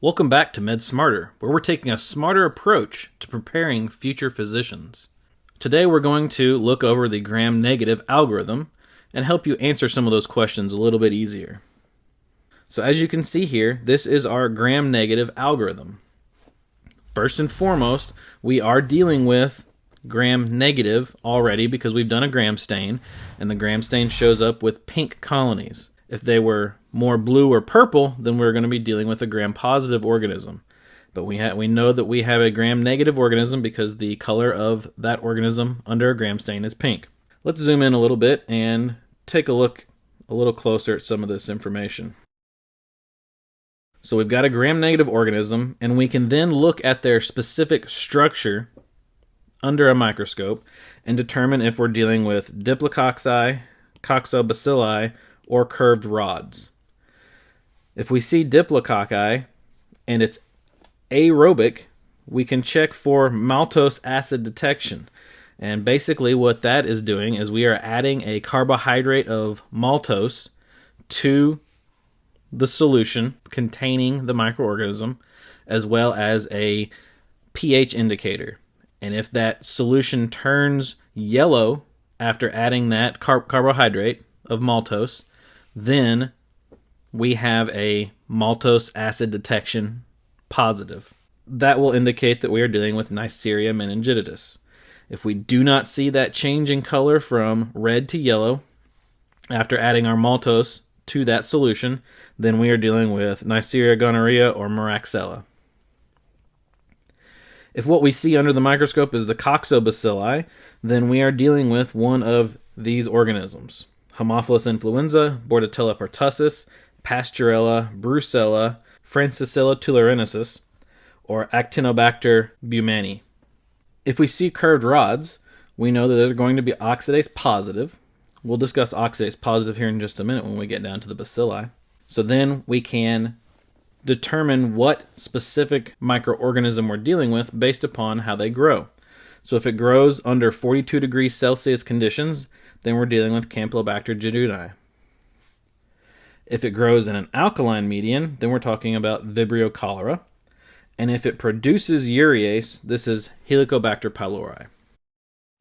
Welcome back to Med Smarter, where we're taking a smarter approach to preparing future physicians. Today we're going to look over the gram negative algorithm and help you answer some of those questions a little bit easier. So as you can see here, this is our gram negative algorithm. First and foremost, we are dealing with gram negative already because we've done a gram stain and the gram stain shows up with pink colonies. If they were more blue or purple, then we're going to be dealing with a gram positive organism. But we ha- we know that we have a gram negative organism because the color of that organism under a gram stain is pink. Let's zoom in a little bit and take a look a little closer at some of this information. So we've got a gram negative organism, and we can then look at their specific structure under a microscope and determine if we're dealing with diplococci, coccobacilli, or curved rods. If we see diplococci and it's aerobic, we can check for maltose acid detection. And basically, what that is doing is we are adding a carbohydrate of maltose to the solution containing the microorganism, as well as a pH indicator. And if that solution turns yellow after adding that car- carbohydrate of maltose, then we have a maltose acid detection positive. That will indicate that we are dealing with Neisseria meningitidis. If we do not see that change in color from red to yellow after adding our maltose to that solution, then we are dealing with Neisseria gonorrhea or Moraxella. If what we see under the microscope is the coccobacilli, then we are dealing with one of these organisms. Haemophilus influenza, Bordetella pertussis, Pasteurella, Brucella, Francisella tularensis, or Actinobacter baumannii. If we see curved rods, we know that they're going to be oxidase positive. We'll discuss oxidase positive here in just a minute when we get down to the bacilli. So then we can determine what specific microorganism we're dealing with based upon how they grow. So if it grows under 42 degrees Celsius conditions, then we're dealing with Campylobacter jejuni. If it grows in an alkaline medium, then we're talking about Vibrio cholera. And if it produces urease, this is Helicobacter pylori.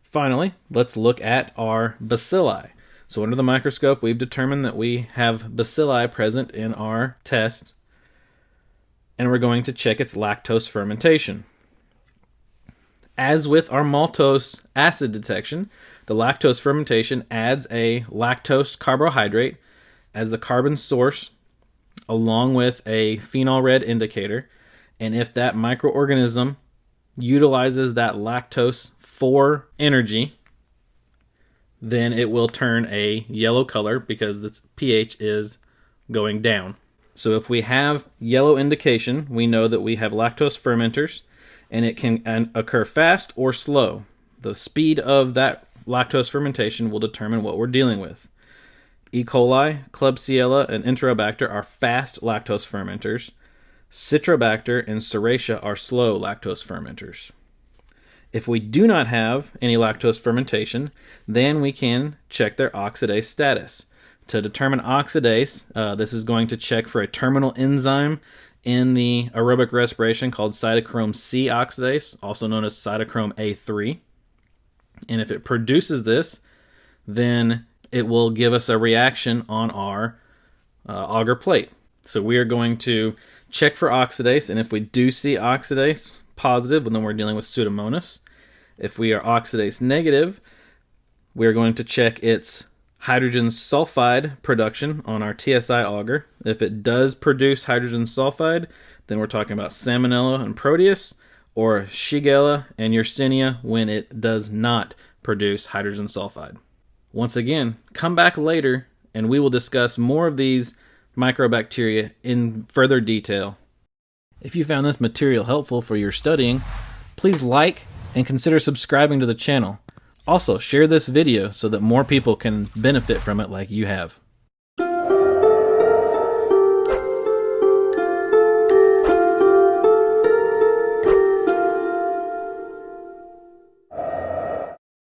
Finally, let's look at our bacilli. So under the microscope, we've determined that we have bacilli present in our test, and we're going to check its lactose fermentation. As with our maltose acid detection, the lactose fermentation adds a lactose carbohydrate as the carbon source along with a phenol red indicator. And if that microorganism utilizes that lactose for energy, then it will turn a yellow color because its pH is going down. So if we have yellow indication, we know that we have lactose fermenters and it can occur fast or slow. The speed of that lactose fermentation will determine what we're dealing with. E. coli, Klebsiella, and Enterobacter are fast lactose fermenters. Citrobacter and Serratia are slow lactose fermenters. If we do not have any lactose fermentation, then we can check their oxidase status. To determine oxidase, uh, this is going to check for a terminal enzyme in the aerobic respiration called cytochrome C oxidase, also known as cytochrome A3. And if it produces this, then it will give us a reaction on our uh, agar plate. So we are going to check for oxidase, and if we do see oxidase positive, well, then we're dealing with Pseudomonas. If we are oxidase negative, we are going to check its hydrogen sulfide production on our TSI agar. If it does produce hydrogen sulfide, then we're talking about Salmonella and Proteus, or Shigella and Yersinia when it does not produce hydrogen sulfide. Once again, come back later and we will discuss more of these microbacteria in further detail. If you found this material helpful for your studying, please like and consider subscribing to the channel. Also, share this video so that more people can benefit from it like you have.